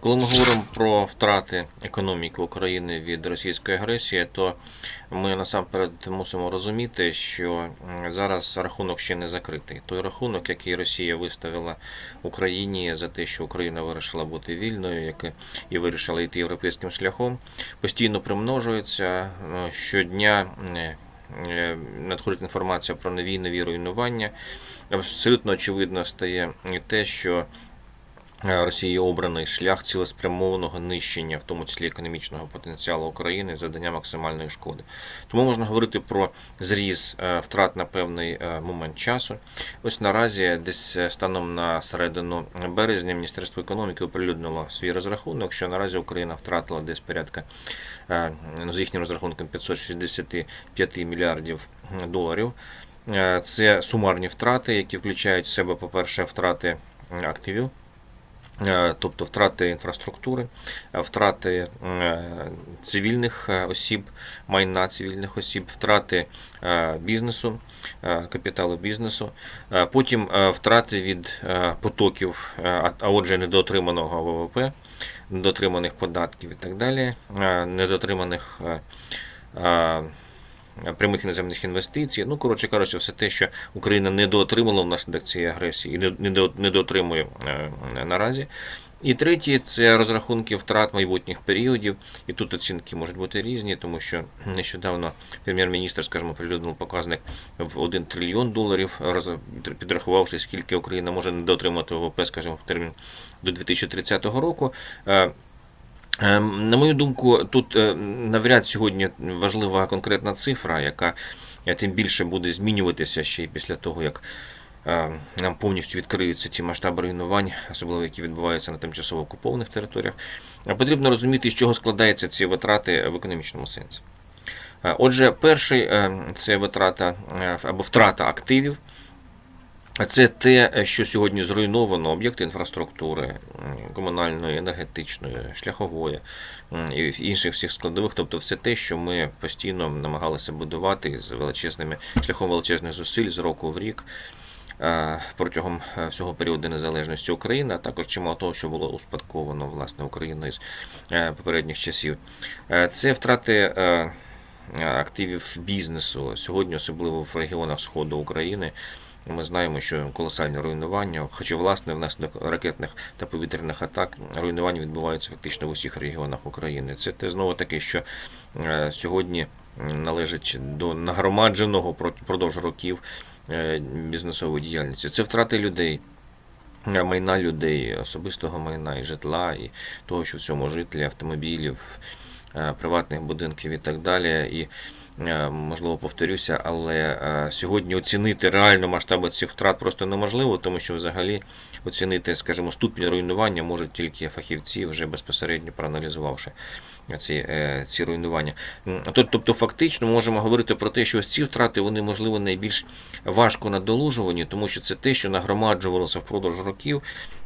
Коли ми говоримо про втрати економіки України від російської агресії, то ми насамперед мусимо розуміти, що зараз рахунок ще не закритий. Той рахунок, який Росія виставила Україні за те, що Україна вирішила бути вільною, як і- вирішила йти європейським шляхом, постійно примножується Е, щодня. е, Надходить інформація про нові нові руйнування. Абсолютно очевидно стає те, що Росії обраний шлях цілеспрямованого нищення, в тому числі економічного потенціалу України, завдання максимальної шкоди. Тому можна говорити про зріз е, втрат на певний е, момент часу. Ось наразі, десь е, станом на середину березня, Міністерство економіки оприлюднило свій розрахунок, що наразі Україна втратила десь порядка е, ну, з їхнім розрахунком 565 мільярдів доларів. Е, Це сумарні втрати, які включають в себе, по-перше, втрати активів. Е, тобто втрати інфраструктури, е, втрати е, цивільних осіб, майна цивільних осіб, втрати бізнесу, капіталу бізнесу, потім втрати від потоків, а отже, недоотриманого ВВП, недоотриманих податків і так далі, недоотриманих е, прямих іноземних інвестицій. Ну, коротше кажучи, все те, що Україна недоотримала внаслідок цієї агресії і не- недо- недоотримує е, наразі. І третє це розрахунки втрат майбутніх періодів. І тут оцінки можуть бути різні, тому що нещодавно прем'єр-міністр, скажімо, прилюднив показник в 1 трильйон доларів, підрахувавши, скільки Україна може недоотримати ВВП, скажімо, в термін до 2030 року. Е, Е, На мою думку, тут е, навряд сьогодні важлива конкретна цифра, яка е, тим більше буде змінюватися ще й після того, як е, нам повністю відкриються ті масштаби руйнувань, особливо які відбуваються на тимчасово окупованих територіях. Потрібно розуміти, з чого складаються ці витрати в економічному сенсі. Отже, перший е, це витрата або втрата активів. Це те, що сьогодні зруйновано об'єкти інфраструктури, комунальної, енергетичної, шляхової і інших всіх складових, тобто все те, що ми постійно намагалися будувати з величезними шляхом величезних зусиль з року в рік е, протягом е, всього періоду незалежності України, а також чимало того, що було успадковано власне Україною з е, попередніх часів. Це втрати. Активів бізнесу сьогодні, особливо в регіонах Сходу України, ми знаємо, що колосальне руйнування, хоча власне внаслідок ракетних та повітряних атак руйнування відбуваються фактично в усіх регіонах України. Це те знову таки, що е, сьогодні належить до нагромадженого про- впродовж років е, бізнесової діяльності. Це втрати людей. е, Майна людей, особистого майна і житла, і того, що в цьому житлі, автомобілів, приватних будинків і так далі. І можливо, повторюся, але е, сьогодні оцінити реально масштаби цих втрат просто неможливо, тому що взагалі оцінити, скажімо, ступінь руйнування можуть тільки фахівці, вже безпосередньо проаналізувавши ці, е, ці руйнування. М, Тобто, фактично, можемо говорити про те, що ось ці втрати вони можливо найбільш важко надолужувані, тому що це те, що нагромаджувалося впродовж років,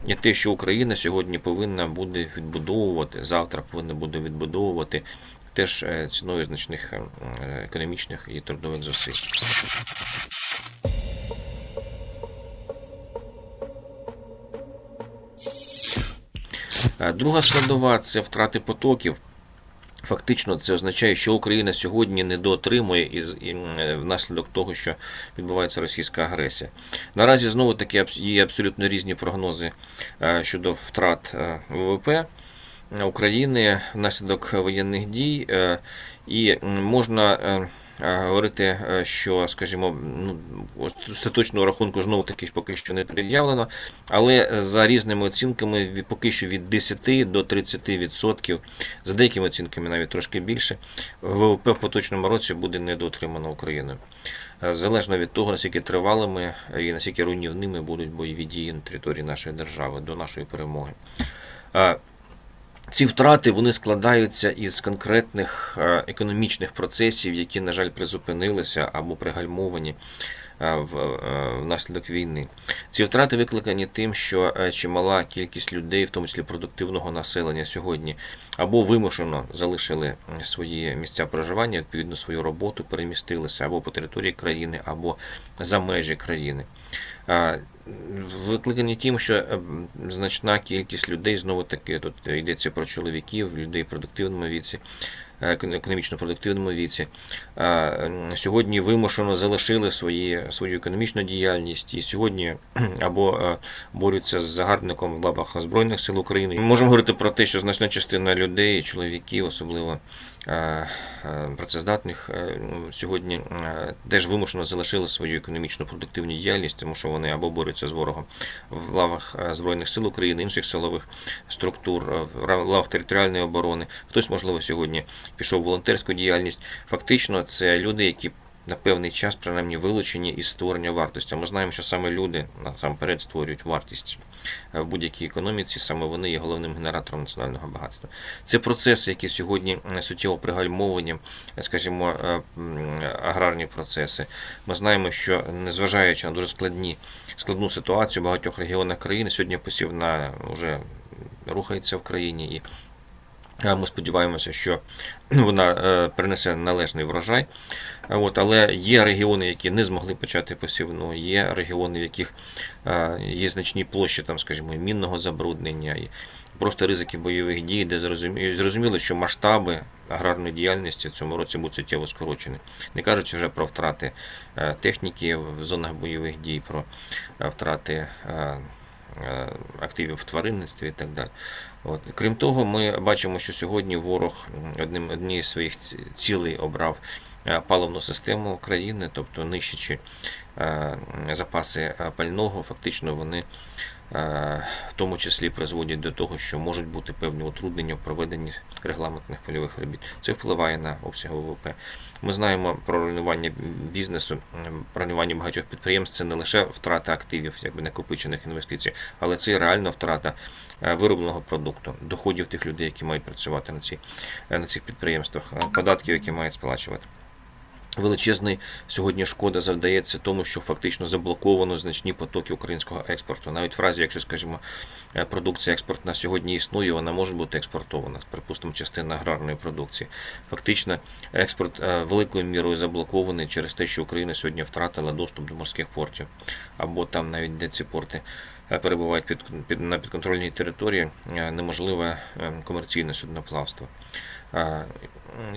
і те, що Україна сьогодні повинна буде відбудовувати, завтра повинна буде відбудовувати теж е, ціною значних е, економічних і трудових зусиль. Е, Друга складова це втрати потоків. Фактично, це означає, що Україна сьогодні недоотримує із і, внаслідок того, що відбувається російська агресія. Наразі знову таки є абсолютно різні прогнози щодо втрат ВВП. України внаслідок воєнних дій, е, і можна е, е, говорити, що, скажімо, ну, остаточного рахунку знову таки поки що не пред'явлено, але за різними оцінками поки що від 10 до 30%, за деякими оцінками навіть трошки більше, ВВП в поточному році буде недоотримано Україною. Залежно від того, наскільки тривалими і наскільки руйнівними будуть бойові дії на території нашої держави до нашої перемоги. Ці втрати вони складаються із конкретних е, економічних процесів, які, на жаль, призупинилися або пригальмовані внаслідок війни. Ці втрати викликані тим, що е, чимала кількість людей, в тому числі продуктивного населення, сьогодні або вимушено залишили свої місця проживання, відповідно свою роботу, перемістилися або по території країни, або за межі країни. Викликані тим, що е, значна кількість людей знову таки тут йдеться про чоловіків, людей в продуктивному віці, е, економічно продуктивному віці. Сьогодні вимушено залишили свої, свою економічну діяльність і сьогодні або е, борються з загарбником в лабах Збройних сил України. Ми можемо говорити про те, що значна частина людей, чоловіків, особливо е, е, працездатних, е, ну, сьогодні е, теж вимушено залишили свою економічну продуктивну діяльність, тому що вони або борються з ворогом в лавах е, Збройних сил України, інших силових структур, е, в лавах територіальної оборони. Хтось, можливо, сьогодні пішов в волонтерську діяльність. Фактично, це люди, які на певний час принаймні вилучені із створення вартості. Ми знаємо, що саме люди насамперед створюють вартість е, в будь-якій економіці, саме вони є головним генератором національного багатства. Це процеси, які сьогодні е, суттєво пригальмовані, е, скажімо, аграрні процеси. Ми знаємо, що незважаючи на дуже складні складну ситуацію в багатьох регіонах країни, сьогодні посівна вже рухається в країні і. Ми сподіваємося, що вона е, принесе належний врожай. От, але є регіони, які не змогли почати посівну, є регіони, в яких е, є значні площі, там, скажімо, мінного забруднення, і просто ризики бойових дій, де зрозуміло, що масштаби аграрної діяльності в цьому році будуть суттєво скорочені. Не кажучи вже про втрати е, техніки в зонах бойових дій, про втрати активів в тваринництві і так далі. От. Крім того, ми бачимо, що сьогодні ворог одним однією з своїх ці- цілей обрав е, паливну систему країни, тобто нищачи запаси е, пального, фактично вони е, в тому числі призводять до того, що можуть бути певні утруднення в проведенні регламентних польових робіт. Це впливає на обсяг ВВП. Ми знаємо про руйнування бізнесу, руйнування багатьох підприємств. Це не лише втрата активів, якби накопичених інвестицій, але це і реальна втрата е, виробленого продукту, доходів тих людей, які мають працювати на, ці, е, на цих підприємствах, е, податків, які мають сплачувати. Величезний сьогодні шкода завдається тому, що фактично заблоковано значні потоки українського експорту. Навіть в разі, якщо, скажімо, е, продукція експортна сьогодні існує, вона може бути експортована, припустимо, частина аграрної продукції. Фактично, експорт е, великою мірою заблокований через те, що Україна сьогодні втратила доступ до морських портів, або там навіть де ці порти е, перебувають під, під, на підконтрольній території, неможливе комерційне судноплавство.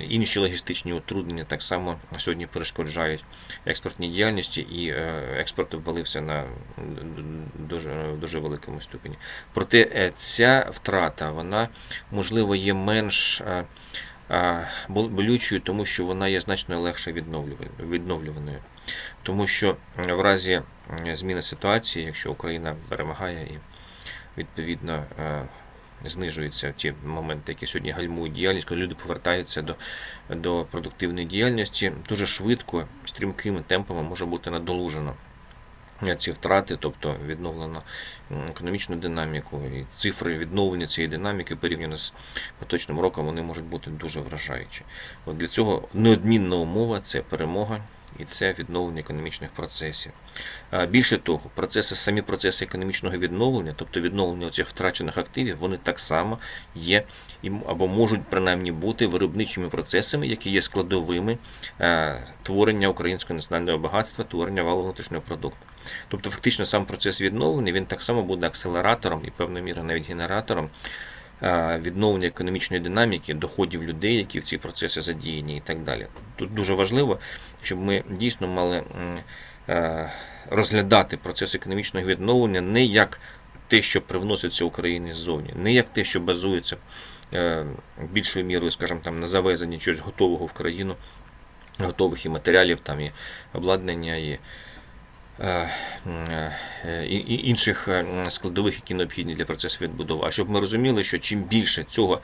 Інші логістичні утруднення так само сьогодні перешкоджають експортній діяльності, і е, експорт обвалився на дуже, дуже великому ступені. Проте е, ця втрата, вона можливо є менш е, бол- болючою, тому що вона є значно легше відновлюваною. Тому що в разі зміни ситуації, якщо Україна перемагає і відповідно знижуються ті моменти, які сьогодні гальмують діяльність, коли люди повертаються до, до продуктивної діяльності, дуже швидко, стрімкими темпами може бути надолужено ці втрати, тобто відновлено економічну динаміку і цифри відновлення цієї динаміки порівняно з поточним роком, вони можуть бути дуже вражаючі. От для цього неодмінна умова це перемога. І це відновлення економічних процесів. Більше того, процеси, самі процеси економічного відновлення, тобто відновлення цих втрачених активів, вони так само є або можуть принаймні бути виробничими процесами, які є складовими е, творення українського національного багатства, творення валового внутрішнього продукту. Тобто, фактично, сам процес відновлення він так само буде акселератором і певною мірою навіть генератором відновлення економічної динаміки, доходів людей, які в ці процеси задіяні, і так далі. Тут дуже важливо, щоб ми дійсно мали розглядати процес економічного відновлення не як те, що привноситься Україні ззовні, не як те, що базується е, більшою мірою, скажімо, там на завезенні чогось готового в країну, готових і матеріалів, там і обладнання, і інших е, складових, які необхідні для процесу відбудови. А щоб ми розуміли, що чим більше цього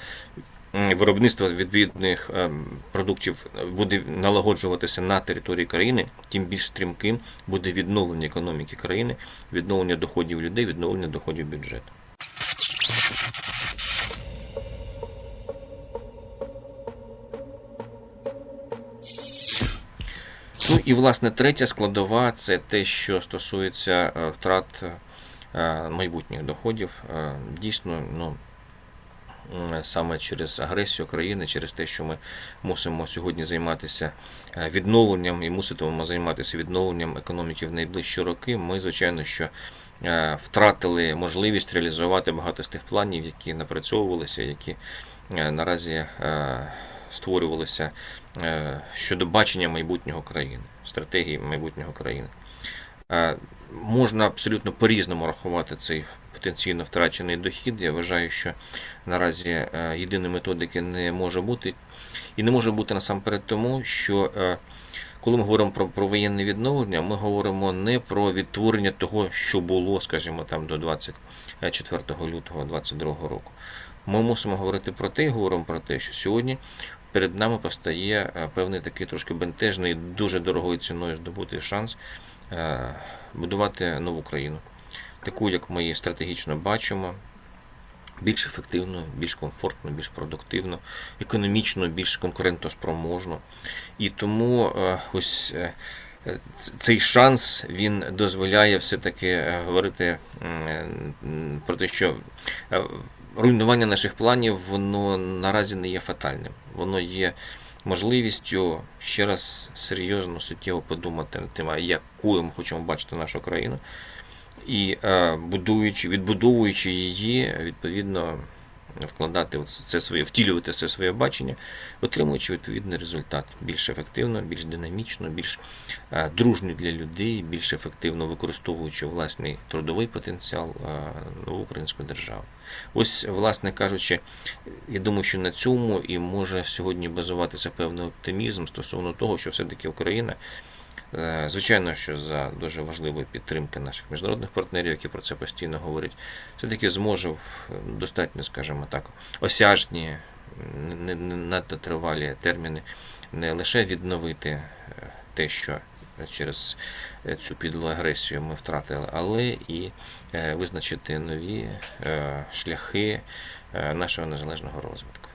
виробництва відповідних продуктів буде налагоджуватися на території країни, тим більш стрімким буде відновлення економіки країни, відновлення доходів людей, відновлення доходів бюджету. І, власне, третя складова це те, що стосується е, втрат е, майбутніх доходів. Е, Дійсно, ну, саме через агресію країни, через те, що ми мусимо сьогодні займатися відновленням і муситимемо займатися відновленням економіки в найближчі роки, ми, звичайно, що втратили можливість реалізувати багато з тих планів, які напрацьовувалися, які наразі створювалися е, щодо бачення майбутнього країни, стратегії майбутнього країни. Е, Можна абсолютно по-різному рахувати цей потенційно втрачений дохід. Я вважаю, що наразі е, єдиної методики не може бути. І не може бути насамперед тому, що коли ми говоримо про, про воєнне відновлення, ми говоримо не про відтворення того, що було, скажімо, там до 24 лютого 2022 року. Ми мусимо говорити про те, говоримо про те, що сьогодні перед нами постає е, певний такий трошки бентежний, дуже дорогою ціною здобутий шанс е, будувати нову країну, таку, як ми її стратегічно бачимо, більш ефективно, більш комфортно, більш продуктивно, економічно, більш конкурентоспроможно. І тому е, ось цей шанс він дозволяє все-таки е, говорити про те, що е, руйнування наших планів воно наразі не є фатальним. Воно є можливістю ще раз серйозно, суттєво подумати над тим, якою ми хочемо бачити нашу країну, і е, будуючи, відбудовуючи її, відповідно вкладати це своє, втілювати це своє бачення, отримуючи відповідний результат більш ефективно, більш динамічно, більш е, дружньо для людей, більш ефективно використовуючи власний трудовий потенціал е, нову українську державу. Ось, власне кажучи, я думаю, що на цьому і може сьогодні базуватися певний оптимізм стосовно того, що все-таки Україна, звичайно, що за дуже важливої підтримки наших міжнародних партнерів, які про це постійно говорять, все-таки зможе достатньо, скажімо так, осяжні, не, надто тривалі терміни не лише відновити е, те, що через е, цю підлу агресію ми втратили, але і е, визначити нові е, шляхи е, нашого незалежного розвитку.